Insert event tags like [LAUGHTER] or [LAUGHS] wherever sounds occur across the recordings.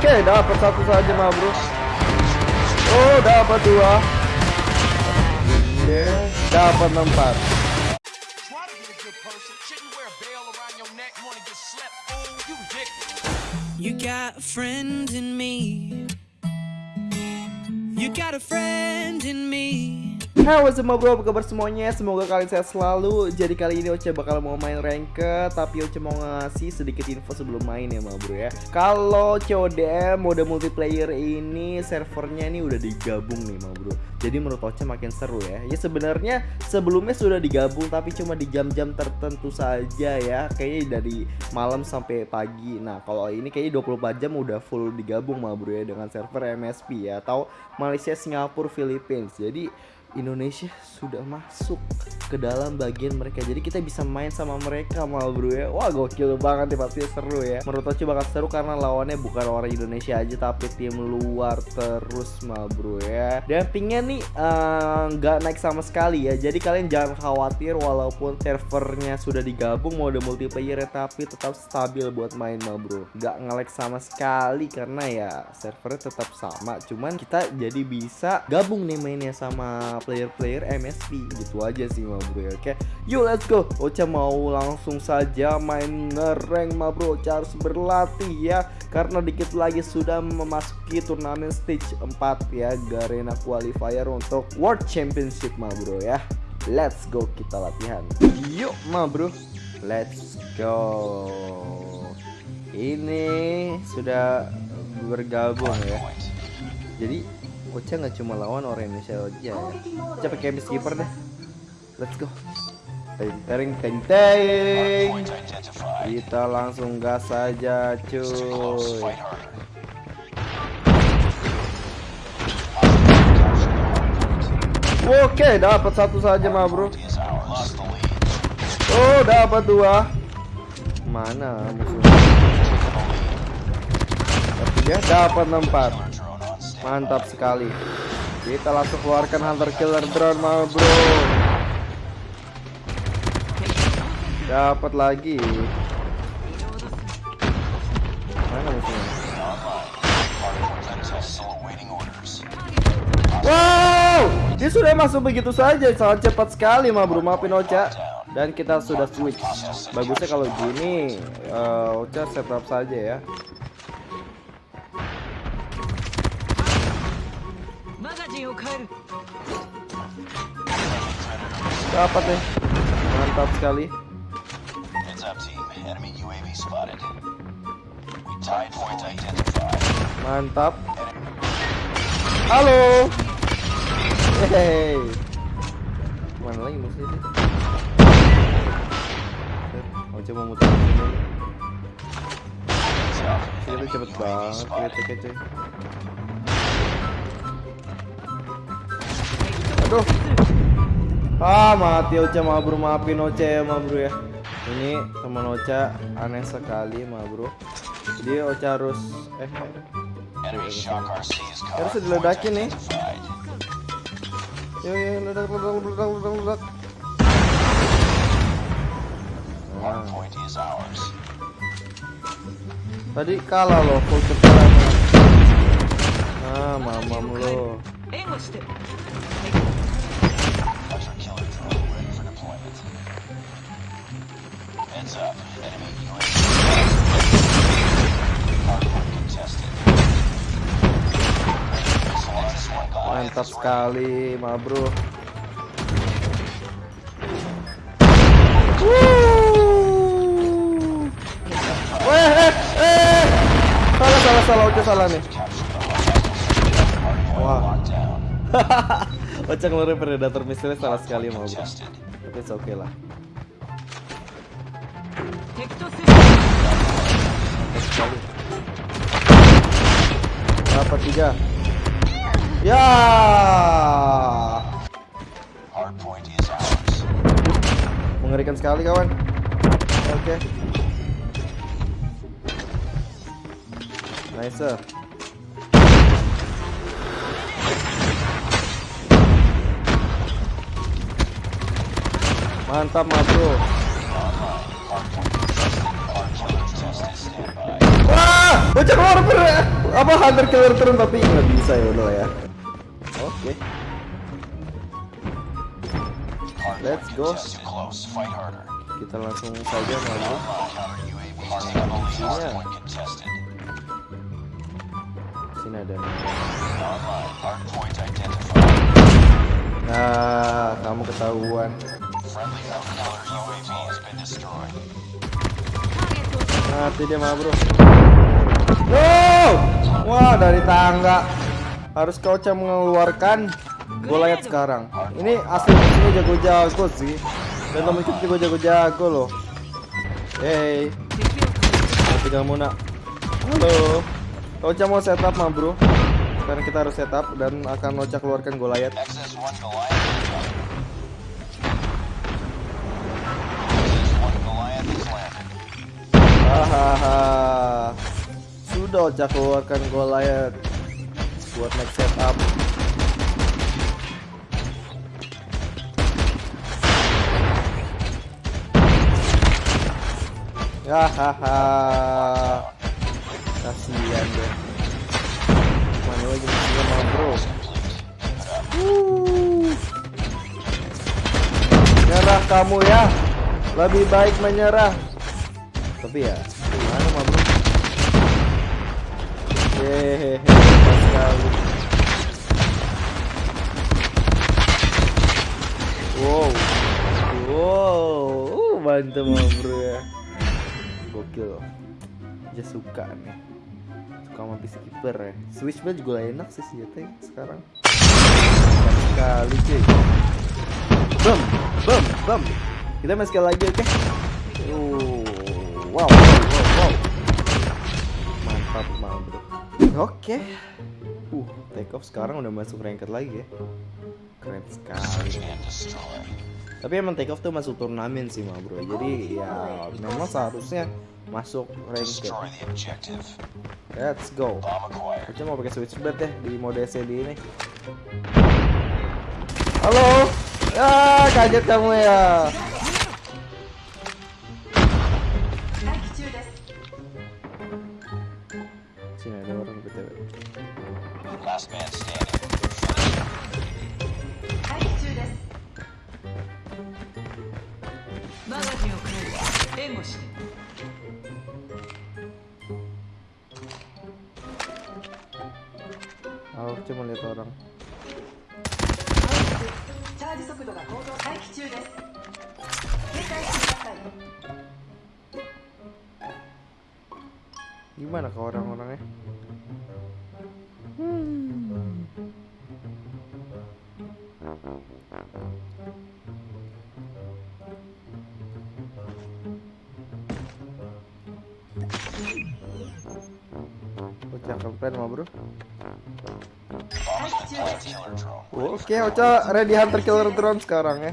Oke, dapat satu saja mah bro. Oh, dapat dua. Dapat empat. You got a friend in me. You got a friend in me. Hai what's bro, apa kabar semuanya? Semoga kalian sehat selalu. Jadi kali ini Oce bakal mau main ranked Tapi Oce mau ngasih sedikit info sebelum main ya ma bro ya. Kalau CODM mode multiplayer ini servernya ini udah digabung nih ma bro. Jadi menurut Oce makin seru ya. Ya sebenarnya sebelumnya sudah digabung Tapi cuma di jam-jam tertentu saja ya. Kayaknya dari malam sampai pagi. Nah kalau ini kayaknya 24 jam udah full digabung ma bro ya Dengan server MSP ya Atau Malaysia, Singapura, Philippines. Jadi Indonesia sudah masuk ke dalam bagian mereka. Jadi kita bisa main sama mereka mal bro ya. Wah gokil banget nih pasti seru ya. Menurut aku bakal seru karena lawannya bukan orang Indonesia aja tapi tim luar terus mal bro ya. Dan pingnya nih nggak uh, naik sama sekali ya. Jadi kalian jangan khawatir walaupun servernya sudah digabung mode multiplayer tapi tetap stabil buat main mal bro. Nggak ngelag sama sekali karena ya servernya tetap sama. Cuman kita jadi bisa gabung nih mainnya sama player-player MSP gitu aja sih ma bro ya. Oke yuk let's go. Ocha mau langsung saja main ngereng ma bro. Ocha harus berlatih ya. Karena dikit lagi sudah memasuki turnamen stage 4 ya Garena Qualifier untuk World Championship ma bro ya. Let's go kita latihan. Yuk ma bro. Let's go. Ini sudah bergabung ya. Jadi Ocha nggak cuma lawan orang Indonesia aja ya. Ocha pakai keeper deh. Let's go. Teng teng teng. Kita langsung gas saja cuy. Oke, dapat satu saja mah bro. Oh, dapat dua. Mana musuhnya? Tapi dia dapat empat. Mantap sekali. Kita langsung keluarkan hunter killer drone mau bro. Dapat lagi. Mana musuhnya? Wow, dia sudah masuk begitu saja, sangat cepat sekali mah bro. Maafin Ocha. Dan kita sudah switch. Bagusnya kalau gini, uh, Ocha setup saja ya. Dapat nih. Mantap sekali. Mantap. Halo. Hey. Mana lagi musuhnya sih? Oh, coba muter sini. Kita cepet banget kita kece. Aduh. Ah mati Ocha ma bro. Maafin Ocha ya ma bro ya. Ini teman Ocha aneh sekali ma bro. Jadi Ocha harus Eh Harus diledakin nih. Yo yo ledak ledak ledak ledak ledak nah. Tadi kalah loh full cepat Nah mamam lo Mantap sekali, ma bro. Weh, eh, eh. Salah, salah, salah, Ocha salah nih. Wah. [LAUGHS] Ocha ngeluarin predator misterius salah sekali, ma bro. Tapi oke okay lah. Dapat tiga. Ya. Mengerikan sekali kawan. Oke. Okay. Nice. Mantap, mas bro. Wah, bocah ber. apa hunter killer turun tapi nggak bisa ya lah ya. Oke. Let's go. Kita langsung saja hardpoint contested. Sini ada. Nah, kamu ketahuan. Mati dia mah bro. No! Wah dari tangga. Harus kau Ocha mengeluarkan Goliath sekarang. Ini asli musuhnya jago-jago sih. Dan temen kita juga jago-jago loh. Hey. Mati kamu nak. Halo. Kau Ocha mau setup mah bro. Sekarang kita harus setup dan akan Ocha keluarkan Goliath. Hahaha. Sudah Ocha keluarkan Goliath buat next setup. Hahaha. Kasihan deh. Mana lagi musuhnya mah bro. Wuh. Nyerah kamu ya. Lebih baik menyerah. Tapi ya, gimana mah bro? Hehehe, sekali. Wow, wow, uh, mantap mah bro ya. Gokil. Dia suka nih. Suka sama peacekeeper ya. Switchblade juga enak sih senjatanya sekarang. Mantap sekali cuy. Bam, bam, bam. Kita main sekali lagi oke? Uh, wow, wow, wow. Mantap bro. Oke. Uh, take off sekarang udah masuk ranked lagi ya. Keren sekali. Tapi emang take off tuh masuk turnamen sih mah bro. Jadi ya memang seharusnya masuk ranked. Let's go. Kita mau pakai switchblade deh di mode SLD ini. Halo. Ya, kaget kamu ya. Gimana ke orang-orangnya? Hmm. Ocha keren mah bro. Oke, Ocha ready hunter killer drone sekarang ya.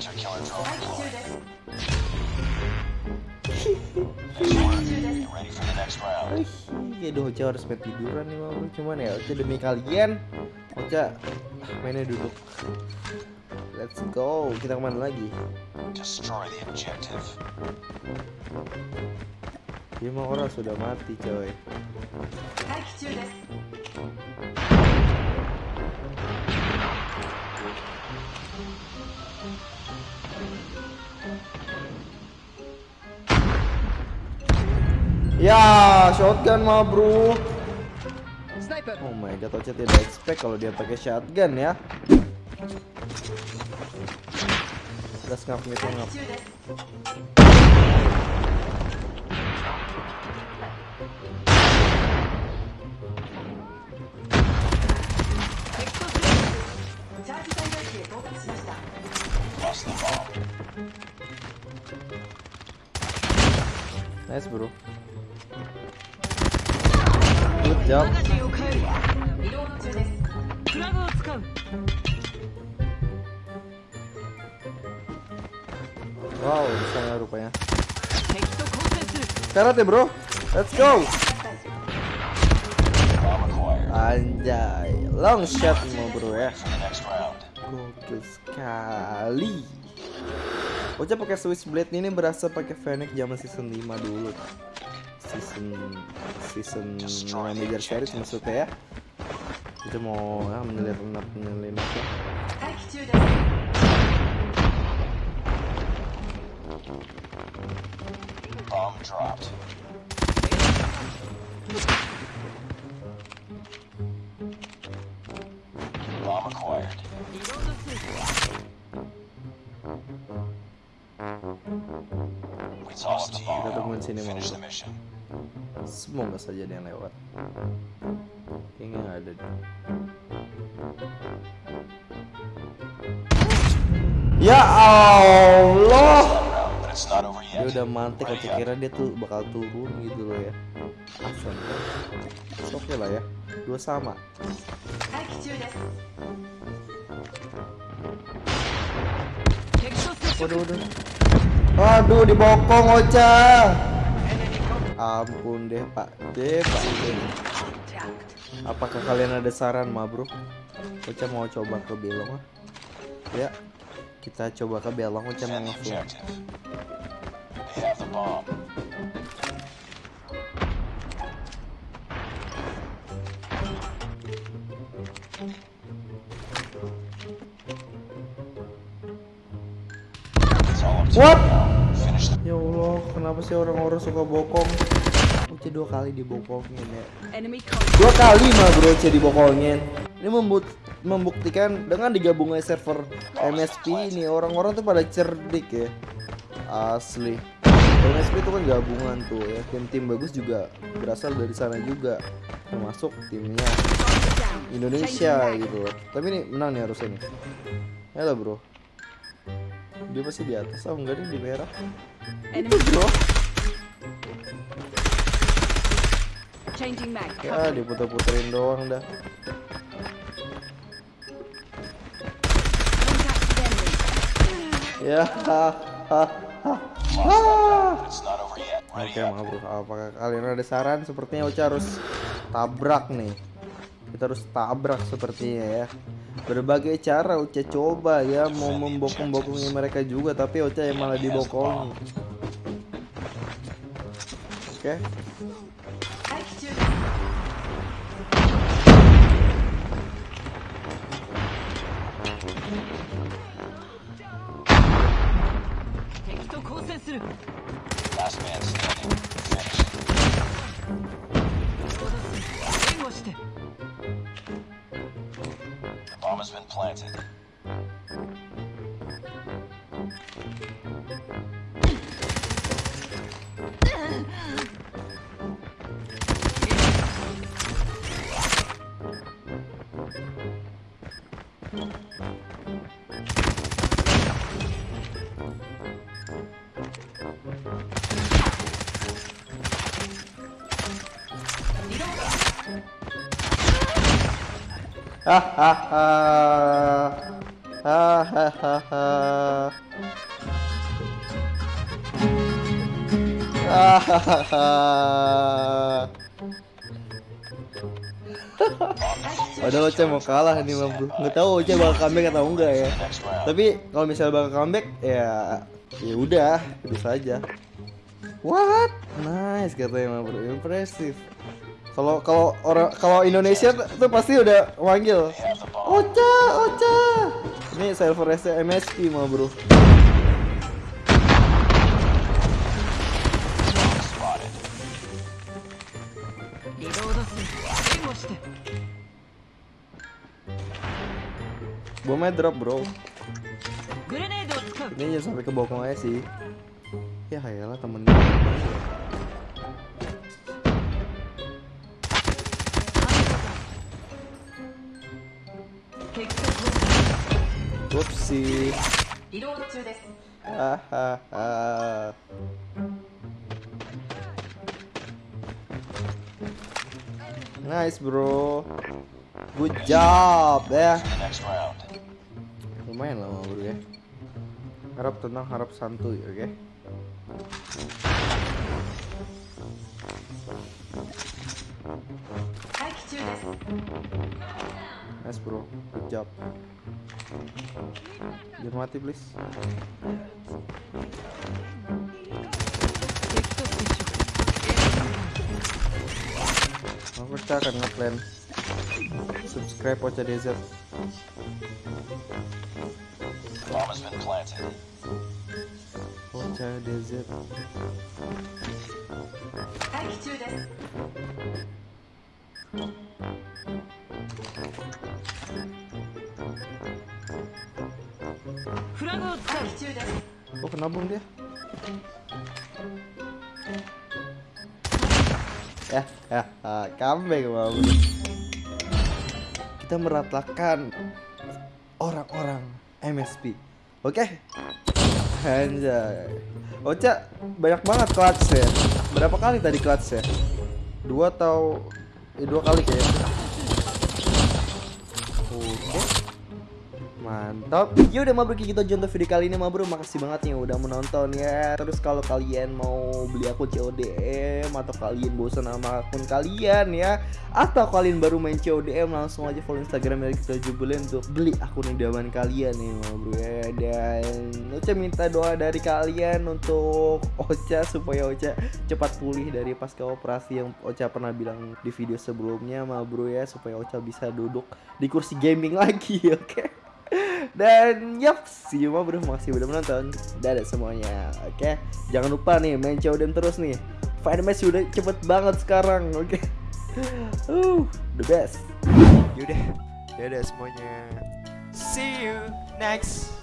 Oke, do Ocha harus main tiduran nih mau Cuman ya Ocha demi kalian Ocha ah, mainnya duduk. Let's go. Kita ke mana lagi? Lima orang sudah mati coy. Ya, shotgun mah, Bro. Oh my god, Ocha tidak expect kalau dia pakai shotgun ya. Let's go, let's go. Nice bro. Good job. Wow, bisa ya rupanya. Karate bro, let's go. Anjay, long shot mau bro ya. Gokil sekali. Oca pakai switchblade ini berasa pakai Fennec zaman season 5 dulu. Kan? season season manager series maksudnya ya itu mau ya, menyelinap menyelinapnya Bomb dropped. Bomb acquired. We tossed the bomb. Finish the mission. Semoga saja ada yang lewat. Kayaknya nggak ada deh. Ya Allah. Dia udah mantik, aku kira dia tuh bakal turun gitu loh ya. Asan. Oke okay lah ya, dua sama. Waduh, waduh. Aduh, dibokong Ocha. Ampun deh, Pak. Deh, Pak. D. Apakah kalian ada saran, ma bro? Ocha mau coba ke Belong ah. Ya, kita coba ke Belong. Ocha mau the kenapa sih orang-orang suka bokong? Ocha dua kali dibokongin ya. Dua kali mah bro Ocha dibokongin. Ini membut- membuktikan dengan digabungnya server MSP ini orang-orang tuh pada cerdik ya. Asli. MSP itu kan gabungan tuh ya. Tim-tim bagus juga berasal dari sana juga. Termasuk timnya Indonesia gitu loh. Tapi ini menang nih harusnya nih. Ya lah bro. Dia pasti di atas. Oh enggak nih di merah. Itu bro. changing mag Ya diputer-puterin doang dah. Ya. Oke up. maaf bro, apakah kalian ada saran? Sepertinya Ocha harus tabrak nih kita harus tabrak sepertinya ya berbagai cara Ocha coba ya mau membokong-bokongnya mereka juga tapi Ocha yang malah dibokong oke okay. Last man standing. Been planted. [LAUGHS] Padahal Ocha mau kalah nih bang bro Nggak tahu Ocha bakal comeback atau enggak ya. Tapi kalau misalnya bakal comeback ya ya udah bisa aja. What? Nice katanya bang bro, impresif. Kalau kalau orang kalau Indonesia tuh pasti udah manggil. Ocha, Ocha. Ini server MSP mah, Bro. Bomnya drop, Bro. Ini aja sampai ke bokong aja sih. Ya hayalah temennya. Upsi. Ah, ah. Nice bro. Good job ya. Lumayan lama bro ya. Harap tenang, harap santuy, oke? Okay? Thank you. Nice bro, good job. Jangan mati please. Aku tak akan ngeplan. Subscribe Ocha Desert. Ocha Desert. Oh kena bom dia Ya, ya, ah, Bang Bro. Kita meratakan orang-orang MSP Oke? Anjay. Ocha banyak banget clutch ya Berapa kali tadi clutch ya? Dua atau ya dua kali kayaknya. Oke Mantap. Yaudah Mabro kita aja untuk video kali ini Mabro Makasih banget nih udah menonton ya. Terus kalau kalian mau beli akun CODM Atau kalian bosan sama akun kalian ya Atau kalian baru main CODM Langsung aja follow Instagram dari kita jubelin Untuk beli akun idaman kalian nih Mabro ya. Dan Ocha minta doa dari kalian Untuk Ocha supaya Ocha cepat pulih dari pasca operasi Yang Ocha pernah bilang di video sebelumnya Mabro ya. Supaya Ocha bisa duduk di kursi gaming lagi [LAUGHS] oke dan yap, see you bro, makasih udah menonton. Dadah semuanya. Oke, jangan lupa nih main CODM terus nih. Fight match udah cepet banget sekarang, oke. Uh, the best. Yaudah, dadah semuanya. See you next